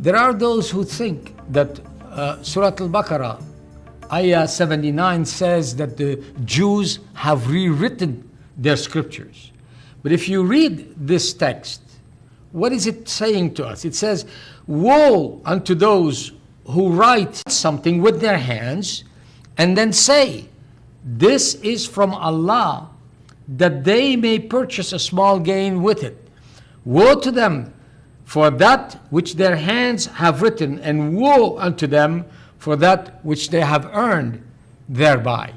There are those who think that uh, Surah Al-Baqarah, Ayah 79 says that the Jews have rewritten their scriptures. But if you read this text, what is it saying to us? It says, Woe unto those who write something with their hands and then say, This is from Allah, that they may purchase a small gain with it. Woe to them for that which their hands have written, and woe unto them for that which they have earned thereby.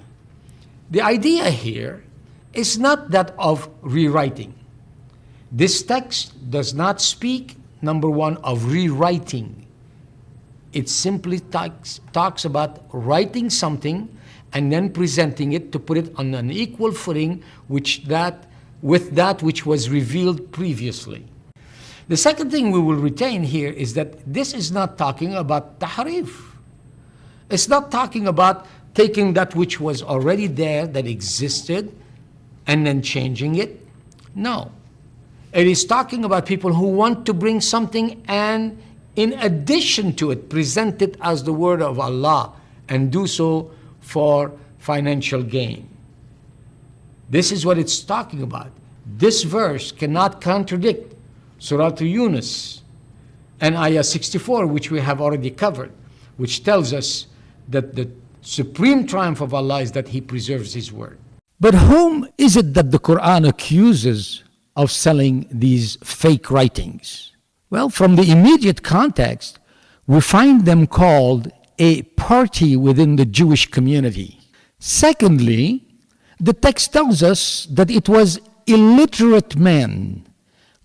The idea here is not that of rewriting. This text does not speak, number one, of rewriting. It simply talks, talks about writing something and then presenting it to put it on an equal footing which that, with that which was revealed previously. The second thing we will retain here is that this is not talking about tahrif. It's not talking about taking that which was already there, that existed, and then changing it. No. It is talking about people who want to bring something and in addition to it, present it as the word of Allah and do so for financial gain. This is what it's talking about. This verse cannot contradict Surah Yunus and Ayah 64, which we have already covered, which tells us that the supreme triumph of Allah is that He preserves His word. But whom is it that the Quran accuses of selling these fake writings? Well, from the immediate context, we find them called a party within the Jewish community. Secondly, the text tells us that it was illiterate men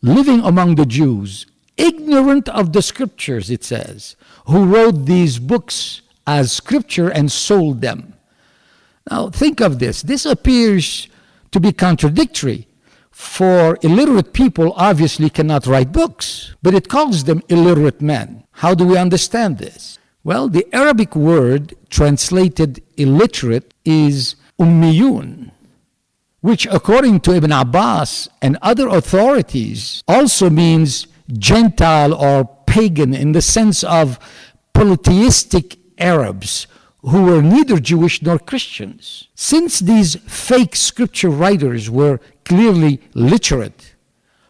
living among the Jews, ignorant of the scriptures, it says, who wrote these books as scripture and sold them. Now, think of this. This appears to be contradictory, for illiterate people obviously cannot write books, but it calls them illiterate men. How do we understand this? Well, the Arabic word translated illiterate is ummiyun, which according to Ibn Abbas and other authorities also means Gentile or pagan in the sense of polytheistic Arabs who were neither Jewish nor Christians. Since these fake scripture writers were clearly literate,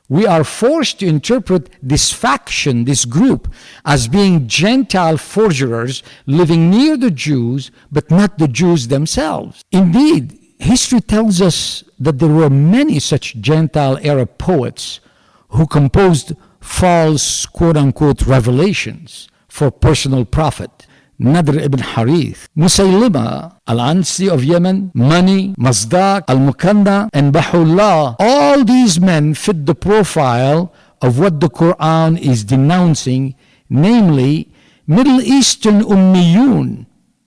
we are forced to interpret this faction, this group, as being Gentile forgerers living near the Jews, but not the Jews themselves. Indeed, history tells us that there were many such Gentile Arab poets who composed false quote unquote revelations for personal profit. Nadr ibn Harith, Musaylima, Al-Ansi of Yemen, Mani, Mazdaq, Al-Mukanna, and Baha'u'llah. All these men fit the profile of what the Quran is denouncing, namely Middle Eastern Ummiyun,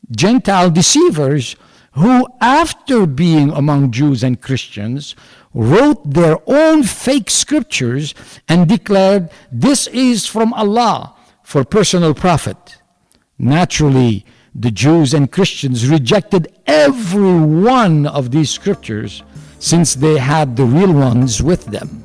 Gentile deceivers who, after being among Jews and Christians, wrote their own fake scriptures and declared, This is from Allah for personal profit. Naturally, the Jews and Christians rejected every one of these scriptures since they had the real ones with them.